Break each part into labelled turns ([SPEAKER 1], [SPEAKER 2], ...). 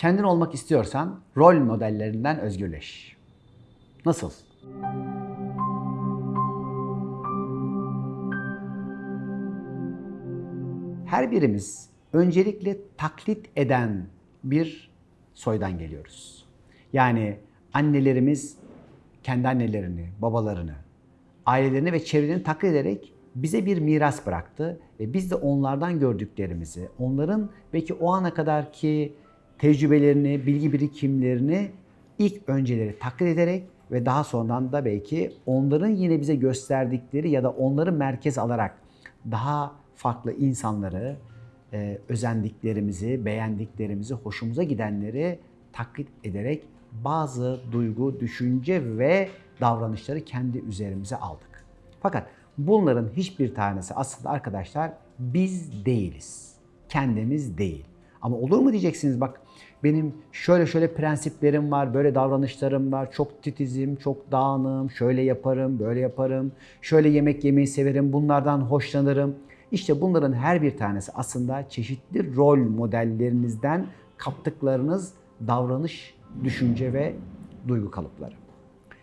[SPEAKER 1] Kendin olmak istiyorsan rol modellerinden özgürleş. Nasıl? Her birimiz öncelikle taklit eden bir soydan geliyoruz. Yani annelerimiz kendi annelerini, babalarını, ailelerini ve çevrelerini taklit ederek bize bir miras bıraktı ve biz de onlardan gördüklerimizi, onların belki o ana kadarki tecrübelerini, bilgi birikimlerini ilk önceleri taklit ederek ve daha sonradan da belki onların yine bize gösterdikleri ya da onları merkez alarak daha farklı insanları, e, özendiklerimizi, beğendiklerimizi, hoşumuza gidenleri taklit ederek bazı duygu, düşünce ve davranışları kendi üzerimize aldık. Fakat bunların hiçbir tanesi aslında arkadaşlar biz değiliz. Kendimiz değil. Ama olur mu diyeceksiniz bak benim şöyle şöyle prensiplerim var, böyle davranışlarım var, çok titizim, çok dağınığım, şöyle yaparım, böyle yaparım, şöyle yemek yemeyi severim, bunlardan hoşlanırım. İşte bunların her bir tanesi aslında çeşitli rol modellerinizden kaptıklarınız davranış, düşünce ve duygu kalıpları.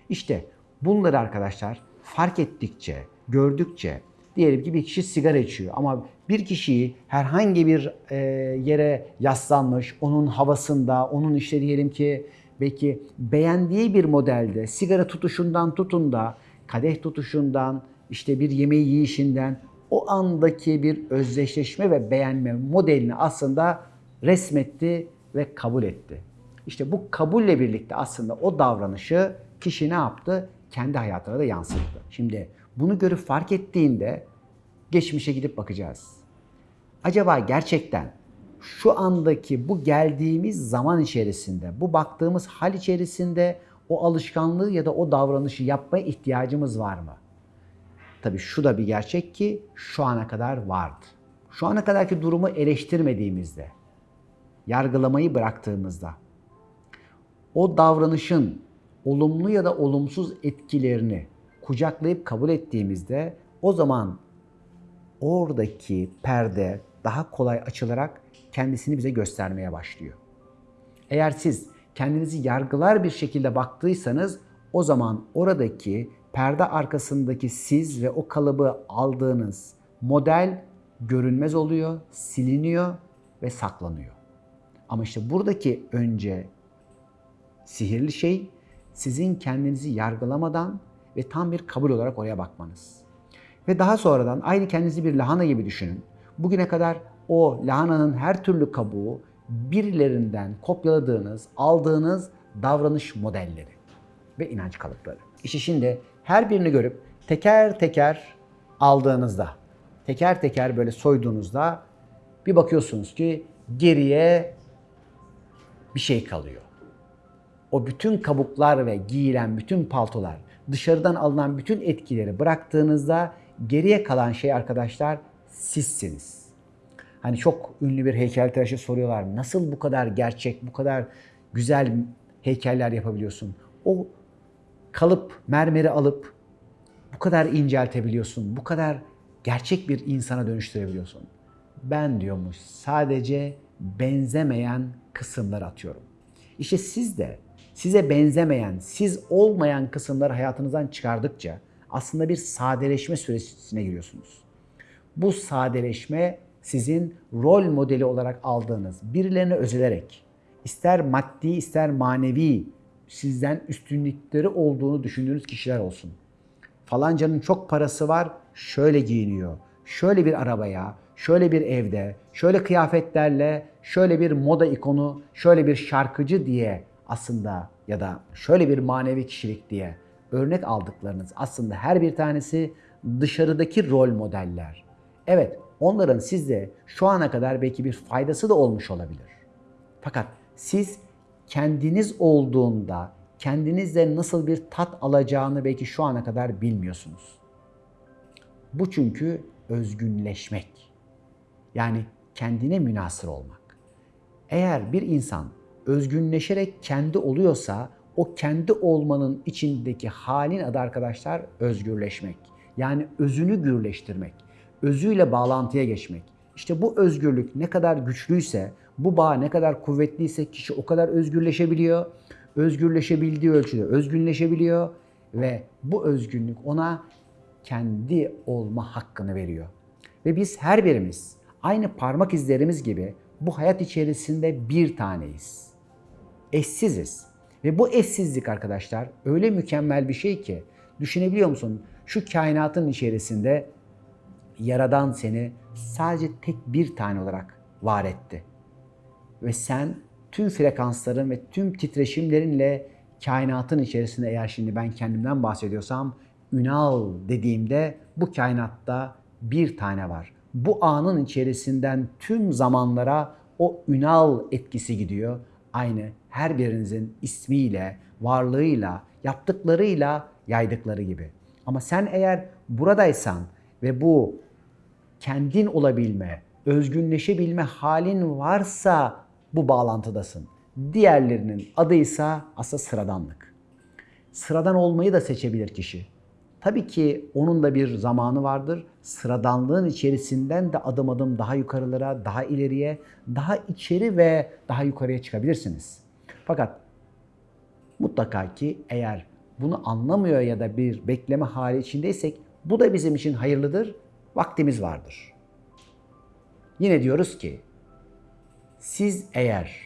[SPEAKER 1] İşte bunları arkadaşlar fark ettikçe, gördükçe diyelim ki bir kişi sigara içiyor ama bir kişiyi herhangi bir e, yere yaslanmış, onun havasında, onun işte diyelim ki belki beğendiği bir modelde sigara tutuşundan tutun da kadeh tutuşundan, işte bir yemeği yiyişinden o andaki bir özdeşleşme ve beğenme modelini aslında resmetti ve kabul etti. İşte bu kabulle birlikte aslında o davranışı kişi ne yaptı? Kendi hayatına da yansıttı. Şimdi bunu görüp fark ettiğinde geçmişe gidip bakacağız. Acaba gerçekten şu andaki bu geldiğimiz zaman içerisinde, bu baktığımız hal içerisinde o alışkanlığı ya da o davranışı yapmaya ihtiyacımız var mı? Tabii şu da bir gerçek ki şu ana kadar vardı. Şu ana kadarki durumu eleştirmediğimizde, yargılamayı bıraktığımızda, o davranışın olumlu ya da olumsuz etkilerini kucaklayıp kabul ettiğimizde o zaman oradaki perde daha kolay açılarak kendisini bize göstermeye başlıyor. Eğer siz kendinizi yargılar bir şekilde baktıysanız o zaman oradaki perde arkasındaki siz ve o kalıbı aldığınız model görünmez oluyor, siliniyor ve saklanıyor. Ama işte buradaki önce sihirli şey sizin kendinizi yargılamadan ve tam bir kabul olarak oraya bakmanız. Ve daha sonradan aynı kendinizi bir lahana gibi düşünün. Bugüne kadar o lahananın her türlü kabuğu birilerinden kopyaladığınız, aldığınız davranış modelleri ve inanç kalıpları. İşte şimdi her birini görüp teker teker aldığınızda, teker teker böyle soyduğunuzda bir bakıyorsunuz ki geriye bir şey kalıyor. O bütün kabuklar ve giyilen bütün paltolar, dışarıdan alınan bütün etkileri bıraktığınızda geriye kalan şey arkadaşlar sizsiniz. Hani çok ünlü bir heykeltıraşı soruyorlar. Nasıl bu kadar gerçek, bu kadar güzel heykeller yapabiliyorsun? O kalıp, mermeri alıp bu kadar inceltebiliyorsun, bu kadar gerçek bir insana dönüştürebiliyorsun. Ben diyormuş sadece benzemeyen kısımları atıyorum. İşte siz de size benzemeyen, siz olmayan kısımları hayatınızdan çıkardıkça aslında bir sadeleşme sürecine giriyorsunuz. Bu sadeleşme sizin rol modeli olarak aldığınız, birilerine özelerek, ister maddi ister manevi sizden üstünlükleri olduğunu düşündüğünüz kişiler olsun. Falancanın çok parası var, şöyle giyiniyor. Şöyle bir arabaya, şöyle bir evde, şöyle kıyafetlerle, şöyle bir moda ikonu, şöyle bir şarkıcı diye aslında ya da şöyle bir manevi kişilik diye örnek aldıklarınız aslında her bir tanesi dışarıdaki rol modeller. Evet, onların sizde şu ana kadar belki bir faydası da olmuş olabilir. Fakat siz kendiniz olduğunda kendinizle nasıl bir tat alacağını belki şu ana kadar bilmiyorsunuz. Bu çünkü özgünleşmek. Yani kendine münasır olmak. Eğer bir insan özgünleşerek kendi oluyorsa o kendi olmanın içindeki halin adı arkadaşlar özgürleşmek. Yani özünü gürleştirmek, özüyle bağlantıya geçmek. İşte bu özgürlük ne kadar güçlüyse, Bu bağ ne kadar kuvvetliyse kişi o kadar özgürleşebiliyor. Özgürleşebildiği ölçüde özgünleşebiliyor ve bu özgünlük ona kendi olma hakkını veriyor. Ve biz her birimiz aynı parmak izlerimiz gibi bu hayat içerisinde bir taneyiz. Eşsiziz. Ve bu eşsizlik arkadaşlar öyle mükemmel bir şey ki düşünebiliyor musun? Şu kainatın içerisinde Yaradan seni sadece tek bir tane olarak var etti. Ve sen tüm frekansların ve tüm titreşimlerinle kainatın içerisinde eğer şimdi ben kendimden bahsediyorsam Ünal dediğimde bu kainatta bir tane var. Bu anın içerisinden tüm zamanlara o Ünal etkisi gidiyor. Aynı her birinizin ismiyle, varlığıyla, yaptıklarıyla yaydıkları gibi. Ama sen eğer buradaysan ve bu kendin olabilme, özgünleşebilme halin varsa bu bağlantıdasın. Diğerlerinin adıysa aslında sıradanlık. Sıradan olmayı da seçebilir kişi. Tabii ki onun da bir zamanı vardır. Sıradanlığın içerisinden de adım adım daha yukarılara, daha ileriye, daha içeri ve daha yukarıya çıkabilirsiniz. Fakat mutlaka ki eğer bunu anlamıyor ya da bir bekleme hali içindeysek bu da bizim için hayırlıdır. Vaktimiz vardır. Yine diyoruz ki siz eğer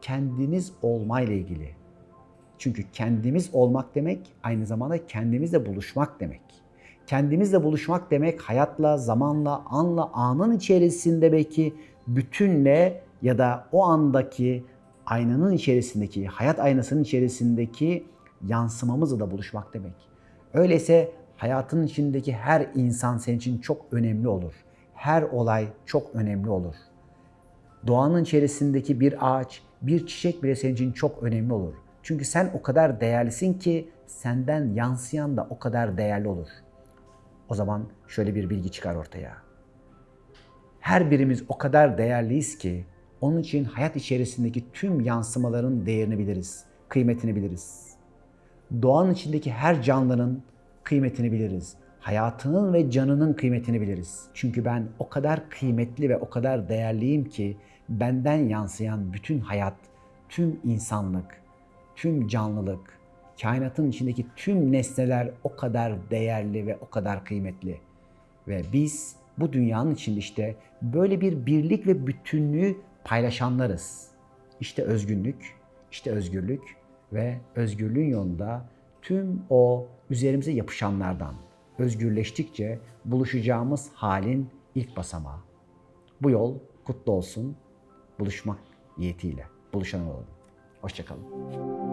[SPEAKER 1] kendiniz olmayla ilgili çünkü kendimiz olmak demek aynı zamanda kendimizle buluşmak demek. Kendimizle buluşmak demek hayatla, zamanla, anla, anın içerisinde belki bütünle ya da o andaki aynanın içerisindeki, hayat aynasının içerisindeki yansımamızla da buluşmak demek. Öyleyse hayatın içindeki her insan senin için çok önemli olur. Her olay çok önemli olur. Doğanın içerisindeki bir ağaç, bir çiçek bile senin için çok önemli olur. Çünkü sen o kadar değerlisin ki senden yansıyan da o kadar değerli olur. O zaman şöyle bir bilgi çıkar ortaya. Her birimiz o kadar değerliyiz ki onun için hayat içerisindeki tüm yansımaların değerini biliriz, kıymetini biliriz. Doğanın içindeki her canlının kıymetini biliriz. Hayatının ve canının kıymetini biliriz. Çünkü ben o kadar kıymetli ve o kadar değerliyim ki benden yansıyan bütün hayat, tüm insanlık, tüm canlılık, kainatın içindeki tüm nesneler o kadar değerli ve o kadar kıymetli. Ve biz bu dünyanın içinde işte böyle bir birlik ve bütünlüğü paylaşanlarız. İşte özgünlük, işte özgürlük ve özgürlüğün yolunda tüm o üzerimize yapışanlardan özgürleştikçe buluşacağımız halin ilk basamağı. Bu yol kutlu olsun. Buluşmak niyetiyle buluşan olalım. Hoşçakalın.